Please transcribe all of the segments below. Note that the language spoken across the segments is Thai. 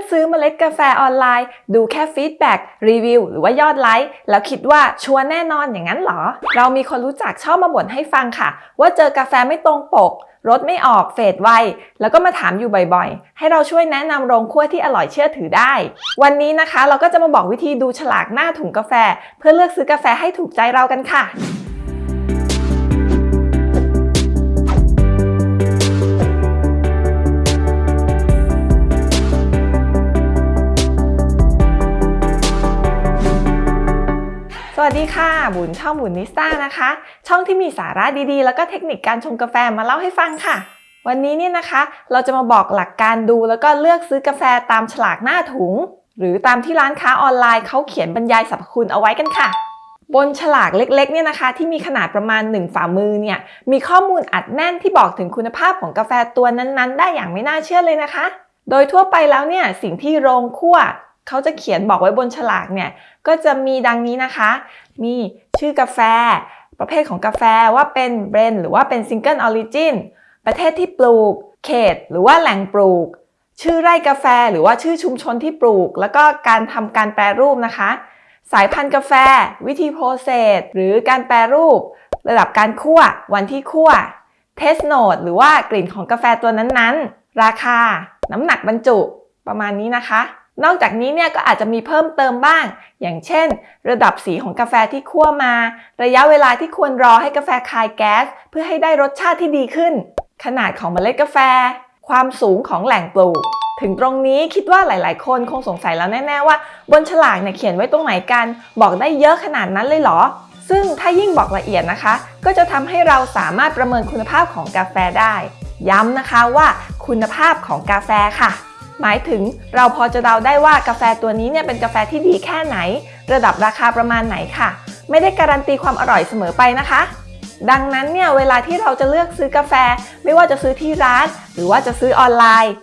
เลือกซื้อเมล็ดกาแฟออนไลน์ ดูแค่ feedback รีวิวหรือว่ายอดไลค์ แล้วคิดว่า sure แน่นอนอย่างนั้นเหรอ เรามีคนรู้จักชอบมาบ่นให้ฟังค่ะ ว่าเจอกาแฟไม่ตรงปกรสไม่ออก fade ไว แล้วก็มาถามอยู่บ่อยๆ ให้เราช่วยแนะนำโรงคั่วที่อร่อยเชื่อถือได้ วันนี้นะคะเราก็จะมาบอกวิธีดูฉลากหน้าถุงกาแฟ เพื่อเลือกซื้อกาแฟให้ถูกใจเรากันค่ะ สวัสดีค่ะ บุญช่องบุญนิสต้านะคะ ช่องที่มีสาระดีๆ แล้วก็เทคนิคการชงกาแฟมาเล่าให้ฟังค่ะ วันนี้เนี่ยนะคะ เราจะมาบอกหลักการดูแล้วก็เลือกซื้อกาแฟตามฉลากหน้าถุง หรือตามที่ร้านค้าออนไลน์เขาเขียนบรรยายสรรพคุณเอาไว้กันค่ะ บนฉลากเล็กๆเนี่ยนะคะ ที่มีขนาดประมาณ 1 ฝ่ามือเนี่ยมีข้อมูลอัดแน่นที่บอกถึงคุณภาพของกาแฟตัวนั้นๆ ได้อย่างไม่น่าเชื่อเลยนะคะ โดยทั่วไปแล้วเนี่ยสิ่งที่โรงคั่ว เขาจะเขียนบอกไว้บนฉลากเนี่ยก็จะมีดังนี้นะคะ มีชื่อกาแฟ ประเภทของกาแฟว่าเป็น blend หรือว่าเป็น single origin ประเทศที่ปลูก เขต หรือว่าแหล่งปลูก ชื่อไร่กาแฟหรือว่าชื่อชุมชนที่ปลูก แล้วก็การทำการแปรรูปนะคะ สายพันธุ์กาแฟ วิธี process หรือการแปรรูป ระดับการคั่ว วันที่คั่ว taste note หรือว่ากลิ่นของกาแฟตัวนั้นๆ ราคา น้ำหนักบรรจุประมาณนี้นะคะ นอกจากนี้เนี่ยก็อาจจะมีเพิ่มเติมบ้าง อย่างเช่น ระดับสีของกาแฟที่คั่วมา ระยะเวลาที่ควรรอให้กาแฟคายแก๊ส เพื่อให้ได้รสชาติที่ดีขึ้น ขนาดของเมล็ดกาแฟ ความสูงของแหล่งปลูก ถึงตรงนี้คิดว่าหลาย ๆ คนคงสงสัยแล้วแน่ ๆ ว่า บนฉลากเนี่ยเขียนไว้ตรงไหนกัน บอกได้เยอะขนาดนั้นเลยเหรอ ซึ่งถ้ายิ่งบอกละเอียดนะคะ ก็จะทำให้เราสามารถประเมินคุณภาพของกาแฟได้ ย้ำนะคะว่าคุณภาพของกาแฟค่ะ หมายถึงเราพอจะเดาได้ว่ากาแฟตัวนี้เนี่ยเป็นกาแฟที่ดีแค่ไหน ระดับราคาประมาณไหนค่ะ ไม่ได้การันตีความอร่อยเสมอไปนะคะ ดังนั้นเนี่ยเวลาที่เราจะเลือกซื้อกาแฟ ไม่ว่าจะซื้อที่ร้าน หรือว่าจะซื้อออนไลน์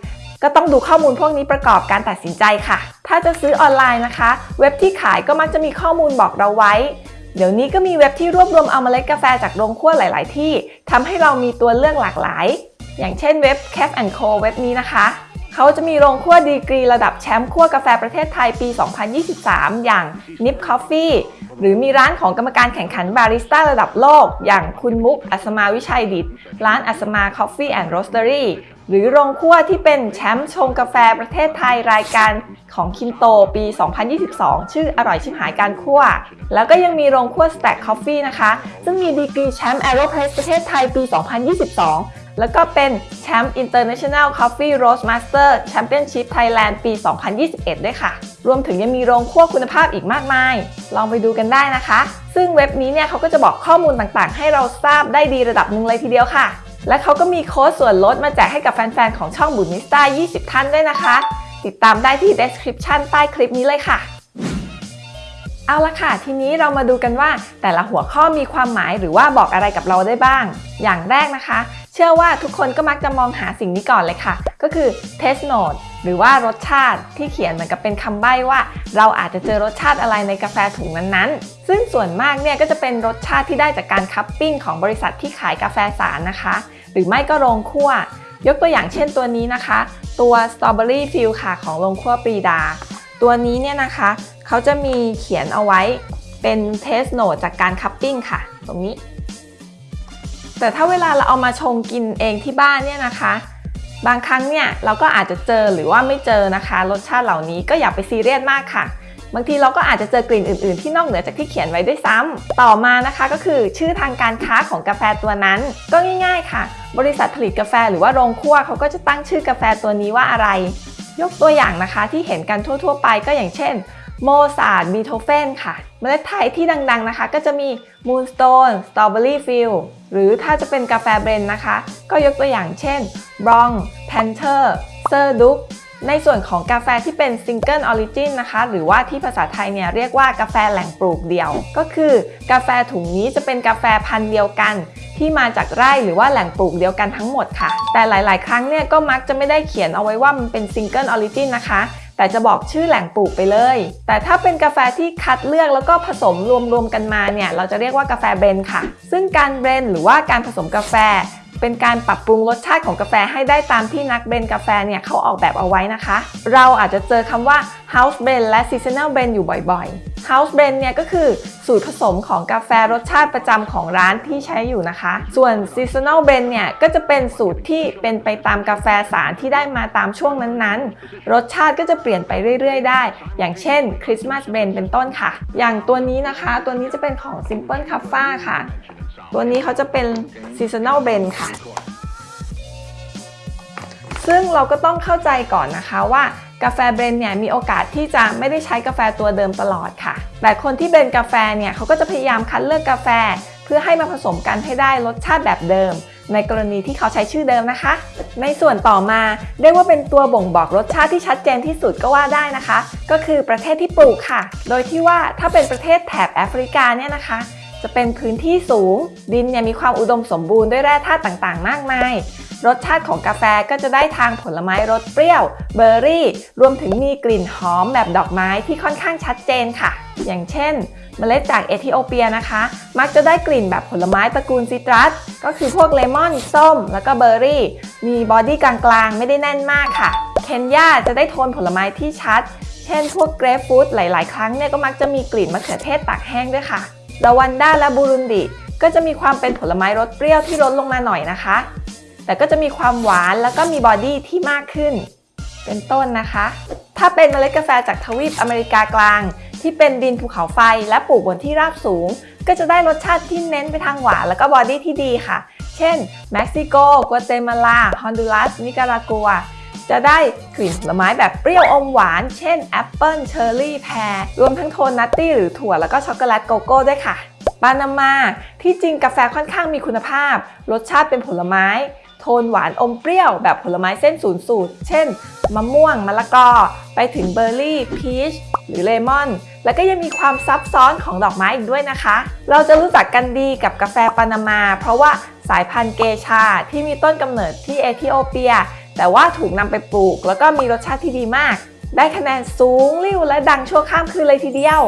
ก็ต้องดูข้อมูลพวกนี้ประกอบการตัดสินใจค่ะ ถ้าจะซื้อออนไลน์นะคะ เว็บที่ขายก็มักจะมีข้อมูลบอกเราไว้ เดี๋ยวนี้ก็มีเว็บที่รวบรวมเอาเมล็ดกาแฟจากโรงคั่วหลาย ๆ ที่ทำให้เรามีตัวเลือกหลากหลาย อย่างเช่นเว็บ Cap Co เว็บนี้นะคะ เขาจะมีโรงคั่วดีกรีระดับแชมป์คั่วกาแฟประเทศไทยปี 2023 อย่าง Nip Coffee หรือมีร้านของกรรมการแข่งขันบาริสต้าระดับโลก อย่างคุณมุก อัศมาวิชัยดิต ร้านอัศมา Coffee and Roastery หรือโรงคั่วที่เป็นแชมป์ชงกาแฟประเทศไทยรายการของคินโตปี 2022 ชื่ออร่อยชิมหายการคั่ว แล้วก็ยังมีโรงคั่ว Stack Coffee นะคะ ซึ่งมีดีกรีแชมป์ Aeropress ประเทศไทยปี 2022 แล้วก็เป็นแชมป์ International Coffee Roastmaster Championship Thailand ปี 2021 ด้วยค่ะ รวมถึงยังมีโรงคั่วคุณภาพอีกมากมาย ลองไปดูกันได้นะคะ ซึ่งเว็บนี้เนี่ยเขาก็จะบอกข้อมูลต่างๆ ให้เราทราบได้ดีระดับหนึ่งเลยทีเดียวค่ะ และเขาก็มีโค้ดส่วนลดมาแจกให้กับแฟนๆ ของช่องบุญนิสตา20 ท่านด้วยนะคะ ติดตามได้ที่ description ใต้คลิปนี้เลยค่ะ เอาละค่ะ ทีนี้เรามาดูกันว่าแต่ละหัวข้อมีความหมายหรือว่าบอกอะไรกับเราได้บ้าง อย่างแรกนะคะ เชื่อว่าทุกคนก็มักจะมองหาสิ่งนี้ก่อนเลยค่ะ ก็คือ taste note หรือว่ารสชาติที่เขียนเหมือนกับเป็นคำใบ้ว่า เราอาจจะเจอรสชาติอะไรในกาแฟถุงนั้นๆ ซึ่งส่วนมากเนี่ยก็จะเป็นรสชาติที่ได้จากการคัพปิ้งของบริษัทที่ขายกาแฟสารนะคะ หรือไม่ก็โรงคั่วยกตัวอย่างเช่นตัวนี้นะคะ ตัว Strawberry Fill ค่ะของโรงคั่วปรีดา ตัวนี้เนี่ยนะคะ เขาจะมีเขียนเอาไว้เป็นเทสโนจากการคัพปิ้งค่ะ ตรงนี้ แต่ถ้าเวลาเราเอามาชงกินเองที่บ้านเนี่ยนะคะ บางครั้งเนี่ยเราก็อาจจะเจอหรือว่าไม่เจอนะคะ รสชาติเหล่านี้ก็อย่าไปซีเรียสมากค่ะ บางทีเราก็อาจจะเจอกลิ่นอื่น ๆ ที่นอกเหนือจากที่เขียนไว้ด้วยซ้ำต่อมานะคะก็คือชื่อทางการค้าของกาแฟตัวนั้น ก็ง่าย ๆ ค่ะ บริษัทผลิตกาแฟหรือว่าโรงคั่วเขาก็จะตั้งชื่อกาแฟตัวนี้ว่าอะไร ยกตัวอย่างนะคะที่เห็นกันทั่ว ๆ ไปก็อย่างเช่น โมซาร์ทบีโธเฟนค่ะ เมล็ดไทยที่ดังๆนะคะ ก็จะมี Moonstone Strawberry Field หรือถ้าจะเป็นกาแฟ blend นะคะ ก็ยกตัวอย่างเช่น Bronx Panther Sir Duke ในส่วนของกาแฟที่เป็น Single Origin นะคะ หรือว่าที่ภาษาไทยเนี่ยเรียกว่ากาแฟแหล่งปลูกเดียว ก็คือกาแฟถุงนี้จะเป็นกาแฟพันธุ์เดียวกัน ที่มาจากไร่หรือว่าแหล่งปลูกเดียวกันทั้งหมดค่ะ แต่หลาย ๆ ครั้งเนี่ยก็มักจะไม่ได้เขียนเอาไว้ว่ามันเป็น Single Origin นะคะ แต่จะบอกชื่อแหล่งปลูกไปเลย แต่ถ้าเป็นกาแฟที่คัดเลือกแล้วก็ผสมรวมๆกันมาเนี่ยเราจะเรียกว่ากาแฟเบรนค่ะ ซึ่งการเบรนหรือว่าการผสมกาแฟ เป็นการปรับปรุงรสชาติของกาแฟให้ได้ตามที่นักเบนกาแฟเนี่ยเขาออกแบบเอาไว้นะคะ เราอาจจะเจอคำว่า house blend และ seasonal blend อยู่บ่อยๆ house blend เนี่ยก็คือสูตรผสมของกาแฟรสชาติประจำของร้านที่ใช้อยู่นะคะ ส่วน seasonal blend เนี่ยก็จะเป็นสูตรที่เป็นไปตามกาแฟสารที่ได้มาตามช่วงนั้นๆ รสชาติก็จะเปลี่ยนไปเรื่อยๆ ได้ อย่างเช่น Christmas blend เป็นต้นค่ะ อย่างตัวนี้นะคะ ตัวนี้จะเป็นของ Simple c a f f a ค่ะ ตัวนี้เขาจะเป็น seasonal blend ค่ะ ซึ่งเราก็ต้องเข้าใจก่อนนะคะว่ากาแฟเบรนเนี่ยมีโอกาสที่จะไม่ได้ใช้กาแฟตัวเดิมตลอดค่ะ แต่คนที่เบรนกาแฟเนี่ยเขาก็จะพยายามคัดเลือกกาแฟ เพื่อให้มาผสมกันให้ได้รสชาติแบบเดิม ในกรณีที่เขาใช้ชื่อเดิมนะคะ ในส่วนต่อมาเรียกว่าเป็นตัวบ่งบอกรสชาติที่ชัดเจนที่สุดก็ว่าได้นะคะ ก็คือประเทศที่ปลูกค่ะ โดยที่ว่าถ้าเป็นประเทศแถบแอฟริกาเนี่ยนะคะ จะเป็นพื้นที่สูง ดินเนี่ยมีความอุดมสมบูรณ์ด้วยแร่ธาตุต่างๆ มากมาย รสชาติของกาแฟก็จะได้ทางผลไม้รสเปรี้ยว เบอร์รี่ รวมถึงมีกลิ่นหอมแบบดอกไม้ที่ค่อนข้างชัดเจนค่ะ อย่างเช่น เมล็ดจากเอธิโอเปียนะคะ มักจะได้กลิ่นแบบผลไม้ตระกูล citrus ก็คือพวกเลมอน ส้ม แล้วก็เบอร์รี่ มี body กลางๆ ไม่ได้แน่นมากค่ะ เคนยาจะได้โทนผลไม้ที่ชัด เช่น พวกเกรฟฟรุตหลาย ๆ ครั้งเนี่ยก็มักจะมีกลิ่นมะเขือเทศตากแห้งด้วยค่ะ รวันดาและบูรุนดิ ก็จะมีความเป็นผลไม้รสเปรี้ยวที่ลดลงมาหน่อยนะคะ แต่ก็จะมีความหวานแล้วก็มี body ที่มากขึ้น เป็นต้นนะคะ ถ้าเป็นเมล็ดกาแฟจากทวีปอเมริกากลาง ที่เป็นดินภูเขาไฟและปลูกบนที่ราบสูง ก็จะได้รสชาติที่เน้นไปทางหวานแล้วก็ body ที่ดีค่ะ เช่น เม็กซิโก กัวเตมาลา ฮอนดูรัส นิการากัว จะได้กลิ่นผลไม้แบบเปรี้ยวอมหวาน เช่นแอปเปิลเชอร์รี่แพร์รวมทั้งโทน nutty หรือถั่วแล้วก็ช็อกโกแลตโกโก้ด้วยค่ะปานามาที่จริงกาแฟค่อนข้างมีคุณภาพ รสชาติเป็นผลไม้ โทนหวานอมเปรี้ยวแบบผลไม้เส้นศูนย์สูตร เช่น มะม่วง มะละกอ ไปถึงเบอร์รี่ พีช หรือเลมอน แล้วก็ยังมีความซับซ้อนของดอกไม้อีกด้วยนะคะ เราจะรู้จักกันดีกับกาแฟปานามา เพราะว่าสายพันธุ์เกชาที่มีต้นกำเนิดที่เอธิโอเปีย แต่ว่าถูกนำไปปลูก แล้วก็มีรสชาติที่ดีมาก ได้คะแนนสูงริ้วและดังชั่วข้ามคืนเลยทีเดียว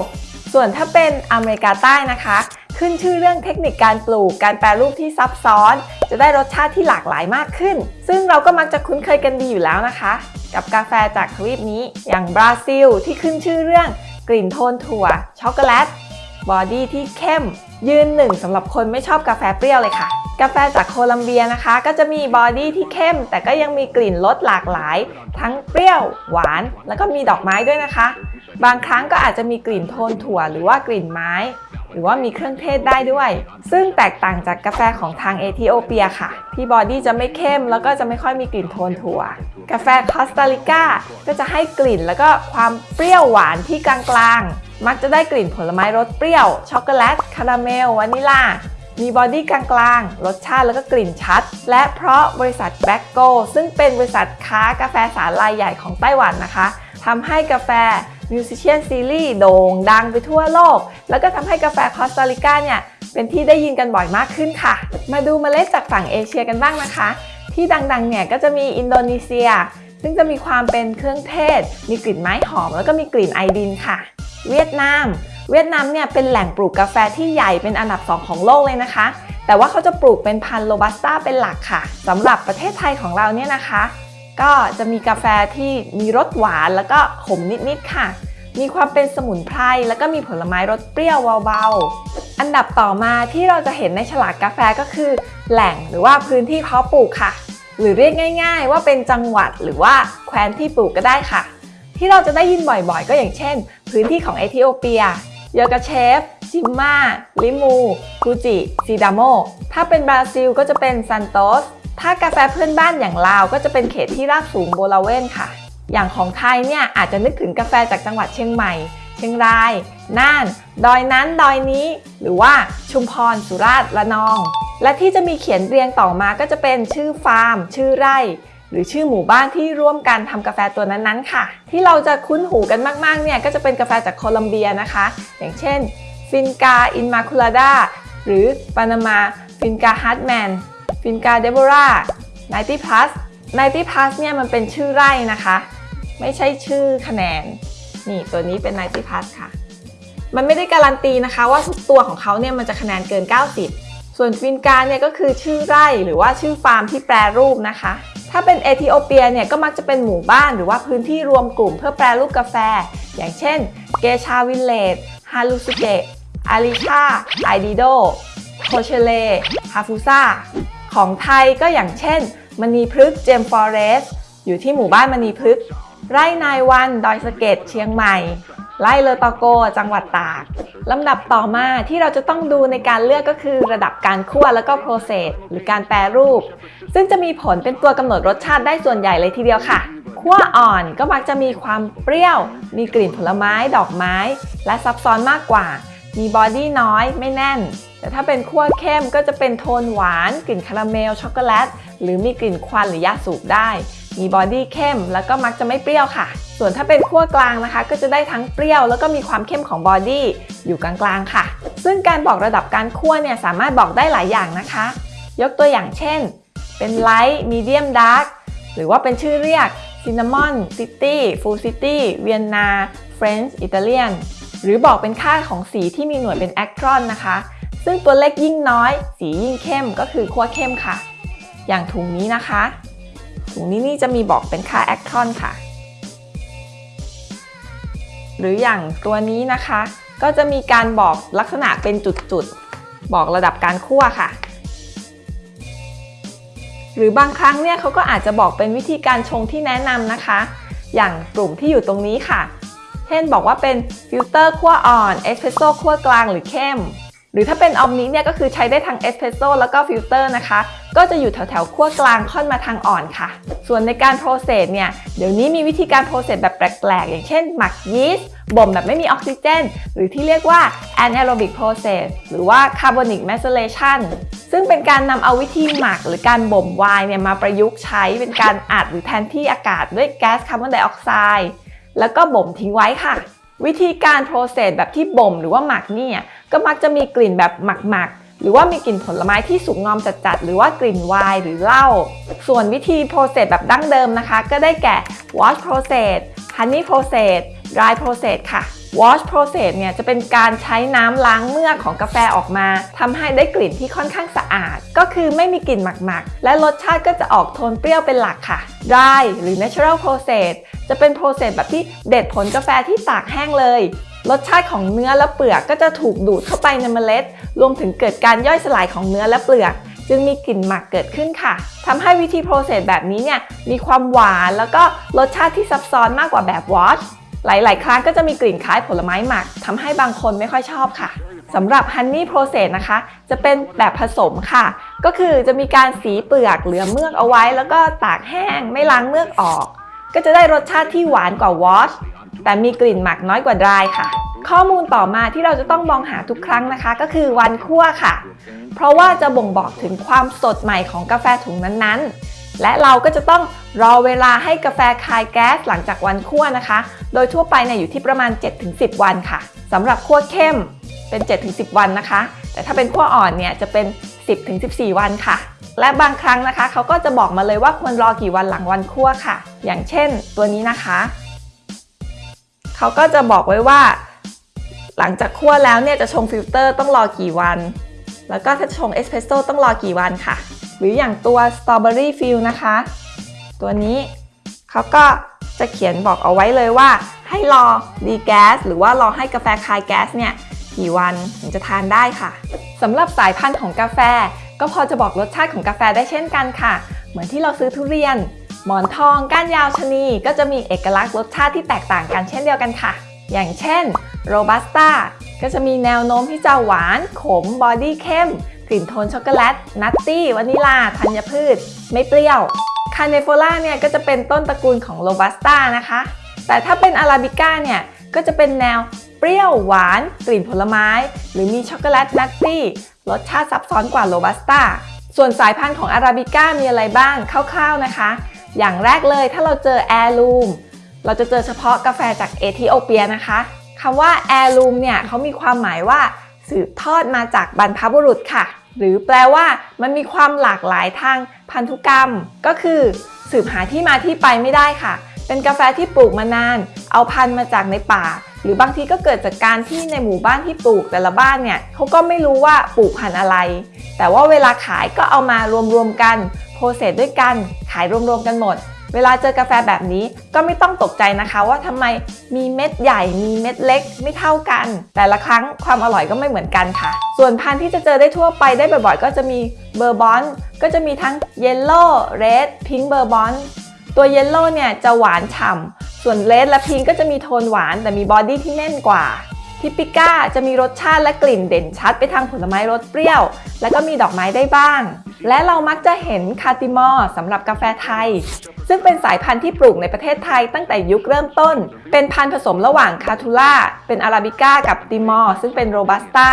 ส่วนถ้าเป็นอเมริกาใต้นะคะ ขึ้นชื่อเรื่องเทคนิคการปลูก การแปรรูปที่ซับซ้อน จะได้รสชาติที่หลากหลายมากขึ้น ซึ่งเราก็มักจะคุ้นเคยกันดีอยู่แล้วนะคะ กับกาแฟจากทวีปนี้ อย่างบราซิลที่ขึ้นชื่อเรื่องกลิ่นโทนถั่วช็อกโกแลต body ที่เข้ม ยืนหนึ่งสำหรับคนไม่ชอบกาแฟเปรี้ยวเลยค่ะ กาแฟจากโคลัมเบียนะคะ ก็จะมี body ที่เข้ม แต่ก็ยังมีกลิ่นรสหลากหลาย ทั้งเปรี้ยว หวาน แล้วก็มีดอกไม้ด้วยนะคะ บางครั้งก็อาจจะมีกลิ่นโทนถั่วหรือว่ากลิ่นไม้ หรือว่ามีเครื่องเทศได้ด้วย ซึ่งแตกต่างจากกาแฟของทางเอธิโอเปียค่ะ ที่ body จะไม่เข้มแล้วก็จะไม่ค่อยมีกลิ่นโทนถั่ว กาแฟคอสตาริกาก็จะให้กลิ่นแล้วก็ความเปรี้ยวหวานที่กลางๆ มักจะได้กลิ่นผลไม้รสเปรี้ยว ช็อกโกแลต คาราเมล วานิลามี body กลางๆ รสชาติแล้วก็กลิ่นชัด และเพราะบริษัทแบล็กโกซึ่งเป็นบริษัทค้ากาแฟสารรายใหญ่ของไต้หวันนะคะทำให้กาแฟ Musician Series โด่งดังไปทั่วโลก แล้วก็ทำให้กาแฟคอสตาริกาเนี่ย เป็นที่ได้ยินกันบ่อยมากขึ้นค่ะ มาดูเมล็ดจากฝั่งเอเชียกันบ้างนะคะ ที่ดังๆเนี่ยก็จะมีอินโดนีเซีย ซึ่งจะมีความเป็นเครื่องเทศ มีกลิ่นไม้หอม แล้วก็มีกลิ่นไอดินค่ะ เวียดนาม เวียดนามเนี่ยเป็นแหล่งปลูกกาแฟที่ใหญ่เป็นอันดับ2ของโลกเลยนะคะแต่ว่าเขาจะปลูกเป็นพันธุ์โรบัสต้าเป็นหลักค่ะสำหรับประเทศไทยของเราเนี่ยนะคะ ก็จะมีกาแฟที่มีรสหวานแล้วก็ขมนิดๆค่ะ มีความเป็นสมุนไพรแล้วก็มีผลไม้รสเปรี้ยวเบาๆ อันดับต่อมาที่เราจะเห็นในฉลากกาแฟก็คือ แหล่งหรือว่าพื้นที่เพาะปลูกค่ะ หรือเรียกง่าย ๆ ว่าเป็นจังหวัดหรือว่าแคว้นที่ปลูกก็ได้ค่ะ ที่เราจะได้ยินบ่อยๆ ก็อย่างเช่น พื้นที่ของเอธิโอเปียเยอกาเชฟจิมมาลิมูกูจิซีดาโมถ้าเป็นบราซิลก็จะเป็นซันโตส ถ้ากาแฟเพื่อนบ้านอย่างลาวก็จะเป็นเขตที่ราบสูงโบลาเวนค่ะ อย่างของไทยเนี่ยอาจจะนึกถึงกาแฟจากจังหวัดเชียงใหม่ เชียงราย น่าน ดอยนั้นดอยนี้ หรือว่าชุมพรสุราษฎร์ระนอง และที่จะมีเขียนเรียงต่อมาก็จะเป็นชื่อฟาร์ม ชื่อไร่ หรือชื่อหมู่บ้านที่ร่วมกันทำกาแฟตัวนั้นๆค่ะ ที่เราจะคุ้นหูกันมากๆเนี่ยก็จะเป็นกาแฟจากโคลัมเบียนะคะ อย่างเช่น Finca Inmaculada หรือปานามาฟินกาฮาร์ดแมน ฟินกาเดโบรา90 plus 90 plus เนี่ยมันเป็นชื่อไร่นะคะ ไม่ใช่ชื่อคะแนน นี่ตัวนี้เป็น 90 plus ค่ะ มันไม่ได้การันตีนะคะว่าทุกตัวของเขาเนี่ยมันจะคะแนนเกิน 90 ส่วน finca เนี่ยก็คือชื่อไร่หรือว่าชื่อฟาร์มที่แปรรูปนะคะ ถ้าเป็นเอธิโอเปียเนี่ยก็มักจะเป็นหมู่บ้านหรือว่าพื้นที่รวมกลุ่มเพื่อแปรรูปกาแฟ อย่างเช่น Gesha Village ฮารุสุเกะอาริชาไอดิโดโคเชเลฮาฟูซา ของไทยก็อย่างเช่นมณีพฤกษ์ Gem Forest อยู่ที่หมู่บ้านมณีพฤกษ์ไร่นายวัน ดอยสะเก็ดเชียงใหม่ไร่เลอตอโก จังหวัดตากลำดับต่อมาที่เราจะต้องดูในการเลือกก็คือระดับการคั่วแล้วก็ process หรือการแปรรูป ซึ่งจะมีผลเป็นตัวกำหนดรสชาติได้ส่วนใหญ่เลยทีเดียวค่ะคั่วอ่อนก็มักจะมีความเปรี้ยว มีกลิ่นผลไม้ ดอกไม้ และซับซ้อนมากกว่า มี body น้อยไม่แน่น แต่ถ้าเป็นคั่วเข้มก็จะเป็นโทนหวาน กลิ่นคาราเมล ช็อกโกแลต หรือมีกลิ่นควันหรือยาสูบได้ มี body เข้มแล้วก็มักจะไม่เปรี้ยวค่ะ ส่วนถ้าเป็นคั่วกลางนะคะ ก็จะได้ทั้งเปรี้ยว แล้วก็มีความเข้มของ body อยู่กลางๆค่ะ ซึ่งการบอกระดับการคั่วเนี่ยสามารถบอกได้หลายอย่างนะคะ ยกตัวอย่างเช่น เป็น light medium dark หรือว่าเป็นชื่อเรียก cinnamon city full city Vienna French Italian หรือบอกเป็นค่าของสีที่มีหน่วยเป็น Agtron นะคะ ซึ่งตัวเลขยิ่งน้อย สียิ่งเข้มก็คือคั่วเข้มค่ะ อย่างถุงนี้นะคะ ถุงนี้นี่จะมีบอกเป็นค่า Agtron ค่ะ หรืออย่างตัวนี้นะคะ ก็จะมีการบอกลักษณะเป็นจุดๆ บอกระดับการคั่วค่ะ หรือบางครั้งเนี่ยเขาก็อาจจะบอกเป็นวิธีการชงที่แนะนำนะคะ อย่างกลุ่มที่อยู่ตรงนี้ค่ะ เช่นบอกว่าเป็นฟิลเตอร์คั่วอ่อน เอสเพรสโซ่คั่วกลางหรือเข้ม หรือถ้าเป็น omni เนี่ยก็คือใช้ได้ทั้งเอสเพรสโซ่แล้วก็ฟิลเตอร์นะคะ ก็จะอยู่แถวแถวๆคั่วกลางค่อนมาทางอ่อนค่ะ ส่วนในการ process เนี่ย เดี๋ยวนี้มีวิธีการ process แบบแปลกๆ อย่างเช่นหมักยีสต์บ่มแบบไม่มีออกซิเจน หรือที่เรียกว่า anaerobic process หรือว่า carbonic methylation ซึ่งเป็นการนำเอาวิธีหมักหรือการบ่มไวน์เนี่ยมาประยุกต์ใช้เป็นการอัดหรือแทนที่อากาศด้วยแก๊สคาร์บอนไดออกไซด์แล้วก็บ่มทิ้งไว้ค่ะ วิธีการ process แบบที่บ่มหรือว่าหมักเนี่ย ก็มักจะมีกลิ่นแบบหมักๆ หรือว่ามีกลิ่นผลไม้ที่สุกงอมจัดๆ หรือว่ากลิ่นไวน์หรือเหล้า ส่วนวิธี process แบบดั้งเดิมนะคะ ก็ได้แก่ wash process honey process dry process ค่ะ wash process เนี่ยจะเป็นการใช้น้ำล้างเมือกของกาแฟออกมาทำให้ได้กลิ่นที่ค่อนข้างสะอาด ก็คือไม่มีกลิ่นหมักๆ และรสชาติก็จะออกโทนเปรี้ยวเป็นหลักค่ะ dry หรือ natural process จะเป็น process แบบที่เด็ดผลกาแฟที่ตากแห้งเลย รสชาติของเนื้อและเปลือกก็จะถูกดูดเข้าไปในเมล็ด รวมถึงเกิดการย่อยสลายของเนื้อและเปลือก จึงมีกลิ่นหมักเกิดขึ้นค่ะทำให้วิธีโปรเซสแบบนี้เนี่ยมีความหวานแล้วก็รสชาติที่ซับซ้อนมากกว่าแบบวอชหลาย ๆ ครั้งก็จะมีกลิ่นคล้ายผลไม้หมักทำให้บางคนไม่ค่อยชอบค่ะสำหรับ Honey Process นะคะ จะเป็นแบบผสมค่ะ ก็คือจะมีการสีเปลือกเหลือเมือกเอาไว้ แล้วก็ตากแห้งไม่ล้างเมือกออก ก็จะได้รสชาติที่หวานกว่าวอช แต่มีกลิ่นหมักน้อยกว่าดรายค่ะ ข้อมูลต่อมาที่เราจะต้องมองหาทุกครั้งนะคะ ก็คือวันคั่วค่ะ เพราะว่าจะบ่งบอกถึงความสดใหม่ของกาแฟถุงนั้นๆ และเราก็จะต้องรอเวลาให้กาแฟคายแก๊สหลังจากวันคั่วนะคะ โดยทั่วไปเนี่ยอยู่ที่ประมาณ 7-10 วันค่ะสำหรับคั่วเข้มเป็น 7-10 วันนะคะ แต่ถ้าเป็นคั่วอ่อนเนี่ยจะเป็น 10-14 วันค่ะ และบางครั้งนะคะ เขาก็จะบอกมาเลยว่าควรรอกี่วันหลังวันคั่วค่ะ อย่างเช่นตัวนี้นะคะ เขาก็จะบอกไว้ว่า หลังจากคั่วแล้วเนี่ยจะชงฟิลเตอร์ต้องรอกี่วัน แล้วก็ถ้าชงเอสเพรสโซ่ต้องรอกี่วันค่ะ หรืออย่างตัว Strawberry Field นะคะ ตัวนี้เขาก็จะเขียนบอกเอาไว้เลยว่า ให้รอ degas หรือว่ารอให้กาแฟคายแก๊สเนี่ยกี่วันถึงจะทานได้ค่ะสำหรับสายพันธุ์ของกาแฟ ก็พอจะบอกรสชาติของกาแฟได้เช่นกันค่ะ เหมือนที่เราซื้อทุเรียน หมอนทองก้านยาวชะนีก็จะมีเอกลักษณ์รสชาติที่แตกต่างกันเช่นเดียวกันค่ะ อย่างเช่นโรบัสต้าก็จะมีแนวโน้มที่จะหวาน ขม body เข้ม กลิ่นโทนช็อกโกแลต nutty วานิลา ธัญพืช ไม่เปรี้ยว canephora เนี่ยก็จะเป็นต้นตระกูลของโรบัสต้านะคะ แต่ถ้าเป็นอาราบิก้าเนี่ยก็จะเป็นแนวเปรี้ยวหวาน กลิ่นผลไม้ หรือมีช็อกโกแลต nutty รสชาติซับซ้อนกว่าโรบัสต้าส่วนสายพันธุ์ของอาราบิก้ามีอะไรบ้างคร่าวๆนะคะ อย่างแรกเลยถ้าเราเจอแอร์ลูมเราจะเจอเฉพาะกาแฟจากเอธิโอเปียนะคะคำว่าแอร์ลูมเนี่ยเขามีความหมายว่าสืบทอดมาจากบรรพบุรุษค่ะ หรือแปลว่ามันมีความหลากหลายทางพันธุกรรม ก็คือสืบหาที่มาที่ไปไม่ได้ค่ะ เป็นกาแฟที่ปลูกมานาน เอาพันธุ์มาจากในป่า หรือบางทีก็เกิดจากการที่ในหมู่บ้านที่ปลูกแต่ละบ้านเนี่ยเขาก็ไม่รู้ว่าปลูกพันธุ์อะไร แต่ว่าเวลาขายก็เอามารวมๆกัน process ด้วยกันขายรวมๆกันหมด เวลาเจอกาแฟแบบนี้ก็ไม่ต้องตกใจนะคะว่าทำไมมีเม็ดใหญ่มีเม็ดเล็กไม่เท่ากัน แต่ละครั้งความอร่อยก็ไม่เหมือนกันค่ะ ส่วนพันธุ์ที่จะเจอได้ทั่วไปได้บ่อยๆ ก็จะมี Bourbon ก็จะมีทั้ง yellow red pink Bourbon ตัว yellow เนี่ยจะหวานฉ่ำส่วน red และ pink ก็จะมีโทนหวานแต่มี body ที่แน่นกว่าทิปิก้าจะมีรสชาติและกลิ่นเด่นชัดไปทางผลไม้รสเปรี้ยว แล้วก็มีดอกไม้ได้บ้าง และเรามักจะเห็นคาติมอร์สำหรับกาแฟไทย ซึ่งเป็นสายพันธุ์ที่ปลูกในประเทศไทยตั้งแต่ยุคเริ่มต้น เป็นพันธุ์ผสมระหว่างคาทูล่าเป็นอาราบิก้ากับติมอร์ซึ่งเป็นโรบัสต้า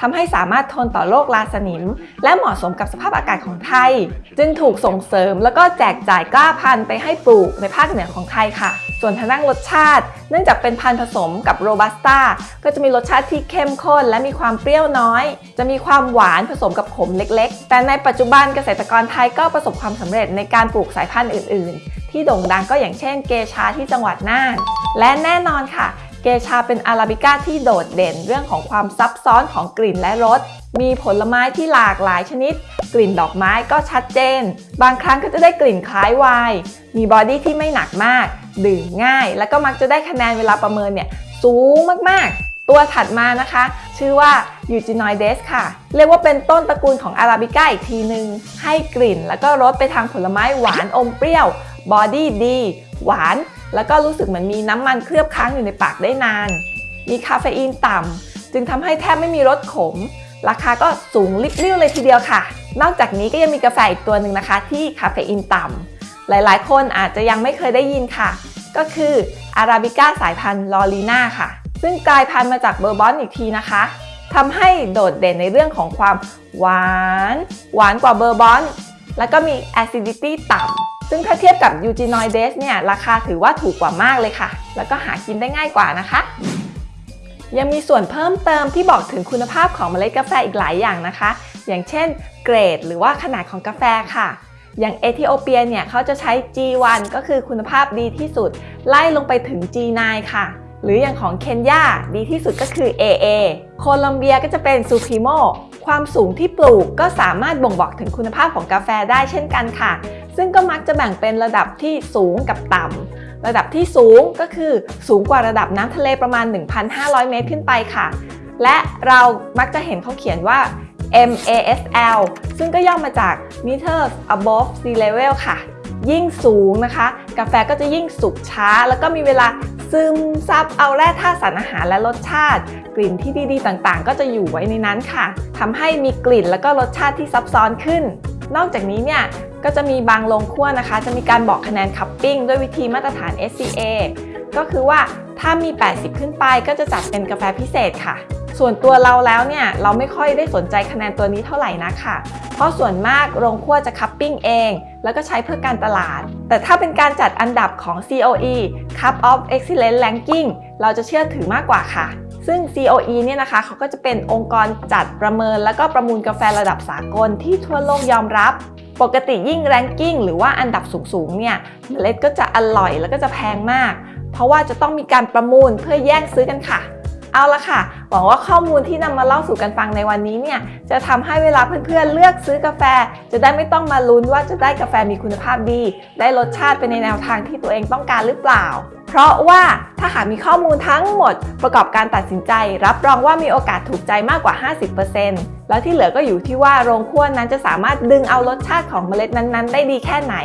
ทำให้สามารถทนต่อโรคราสนิม และเหมาะสมกับสภาพอากาศของไทย จึงถูกส่งเสริมแล้วก็แจกจ่ายกล้าพันธุ์ไปให้ปลูกในภาคเหนือของไทยค่ะ ส่วนทางด้านรสชาติ เนื่องจากเป็นพันธุ์ผสมกับโรบัสต้าก็จะมีรสชาติที่เข้มข้น และมีความเปรี้ยวน้อย จะมีความหวานผสมกับขมเล็ก ๆ แต่ในปัจจุบันเกษตรกรไทยก็ประสบความสำเร็จในการปลูกสายพันธุ์อื่น ๆ ที่โด่งดังก็อย่างเช่นเกชาที่จังหวัดน่าน และแน่นอนค่ะ เกชาเป็นอาราบิก้าที่โดดเด่นเรื่องของความซับซ้อนของกลิ่นและรส มีผลไม้ที่หลากหลายชนิด กลิ่นดอกไม้ก็ชัดเจน บางครั้งก็จะได้กลิ่นคล้ายไวน์มี body ที่ไม่หนักมาก ดื่มง่าย แล้วก็มักจะได้คะแนนเวลาประเมินเนี่ยสูงมากๆ ตัวถัดมานะคะ ชื่อว่า eugenioides ค่ะ เรียกว่าเป็นต้นตระกูลของอาราบิก้าอีกทีหนึ่งให้กลิ่น แล้วก็รสไปทางผลไม้หวานอมเปรี้ยว body ดี หวาน แล้วก็รู้สึกเหมือนมีน้ำมันเคลือบค้างอยู่ในปากได้นาน มีคาเฟอีนต่ำจึงทำให้แทบไม่มีรสขม ราคาก็สูงลิบลิ่วเลยทีเดียวค่ะ นอกจากนี้ก็ยังมีกาแฟอีกตัวหนึ่งนะคะ ที่คาเฟอีนต่ำหลายๆ คนอาจจะยังไม่เคยได้ยินค่ะ ก็คืออาราบิก้าสายพันธุ์ Laurina ค่ะ ซึ่งกลายพันธุ์มาจาก Bourbon อีกทีนะคะทำให้โดดเด่นในเรื่องของความหวาน หวานกว่า Bourbon แล้วก็มี acidity ต่ำ ซึ่งถ้าเทียบกับ u g i n o i d e s เนี่ยราคาถือว่าถูกกว่ามากเลยค่ะ แล้วก็หากินได้ง่ายกว่านะคะ ยังมีส่วนเพิ่มเติมที่บอกถึงคุณภาพของเมล็ดกาแฟอีกหลายอย่างนะคะ อย่างเช่น เกรด หรือว่าขนาดของกาแฟค่ะอย่างเอธิโอเปียเนี่ยเขาจะใช้ G1 ก็คือคุณภาพดีที่สุด ไล่ลงไปถึง G9 ค่ะ หรืออย่างของเคนยาดีที่สุดก็คือ AA โคลัมเบียก็จะเป็น Supremo ความสูงที่ปลูกก็สามารถบ่งบอกถึงคุณภาพของกาแฟได้เช่นกันค่ะ ซึ่งก็มักจะแบ่งเป็นระดับที่สูงกับต่ำระดับที่สูงก็คือสูงกว่าระดับน้ำทะเลประมาณ 1,500 เมตรขึ้นไปค่ะ และเรามักจะเห็นเขาเขียนว่า MASL ซึ่งก็ย่อมาจาก meters above sea level ค่ะ ยิ่งสูงนะคะ กาแฟก็จะยิ่งสุกช้า แล้วก็มีเวลาซึมซับเอาแร่ธาตุสารอาหารและรสชาติ กลิ่นที่ดีๆ ต่างๆ ก็จะอยู่ไว้ในนั้นค่ะทำให้มีกลิ่นแล้วก็รสชาติที่ซับซ้อนขึ้น นอกจากนี้เนี่ยก็จะมีบางโรงคั่วนะคะ จะมีการบอกคะแนนคัพปิ้งด้วยวิธีมาตรฐาน SCA ก็คือว่า ถ้ามี 80 ขึ้นไปก็จะจัดเป็นกาแฟพิเศษค่ะ ส่วนตัวเราแล้วเนี่ยเราไม่ค่อยได้สนใจคะแนนตัวนี้เท่าไหร่นะค่ะ เพราะส่วนมากโรงคั่วจะคัพปิ้งเอง แล้วก็ใช้เพื่อการตลาด แต่ถ้าเป็นการจัดอันดับของ COE Cup of Excellence Ranking เราจะเชื่อถือมากกว่าค่ะซึ่ง COE เนี่ยนะคะเขาก็จะเป็นองค์กรจัดประเมิน แล้วก็ประมูลกาแฟระดับสากลที่ทั่วโลกยอมรับ ปกติยิ่งแรงกิ้งหรือว่าอันดับสูงๆเนี่ยเมล็ดก็จะอร่อยแล้วก็จะแพงมาก เพราะว่าจะต้องมีการประมูลเพื่อแย่งซื้อกันค่ะ เอาละค่ะ หวังว่าข้อมูลที่นำมาเล่าสู่กันฟังในวันนี้เนี่ยจะทำให้เวลาเพื่อนๆเลือกซื้อกาแฟ จะได้ไม่ต้องมาลุ้นว่าจะได้กาแฟมีคุณภาพดี ได้รสชาติเป็นในแนวทางที่ตัวเองต้องการหรือเปล่า เพราะว่าถ้าหากมีข้อมูลทั้งหมด ประกอบการตัดสินใจ รับรองว่ามีโอกาสถูกใจมากกว่า 50%แล้วที่เหลือก็อยู่ที่ว่าโรงคั่วนั้นจะสามารถดึงเอารสชาติของเมล็ดนั้นๆ ได้ดีแค่ไหน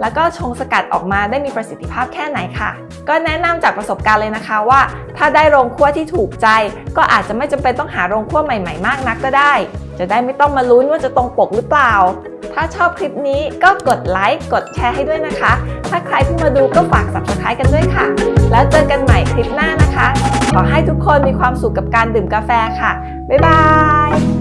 แล้วก็ชงสกัดออกมาได้มีประสิทธิภาพแค่ไหนค่ะ ก็แนะนำจากประสบการณ์เลยนะคะว่า ถ้าได้โรงคั่วที่ถูกใจ ก็อาจจะไม่จำเป็นต้องหาโรงคั่วใหม่ๆมากนักก็ได้ จะได้ไม่ต้องมาลุ้นว่าจะตรงปกหรือเปล่า ถ้าชอบคลิปนี้ก็กดไลค์กดแชร์ให้ด้วยนะคะ ถ้าใครเพิ่งมาดูก็ฝาก subscribe กันด้วยค่ะ แล้วเจอกันใหม่คลิปหน้านะคะ ขอให้ทุกคนมีความสุขกับการดื่มกาแฟค่ะบ๊ายบาย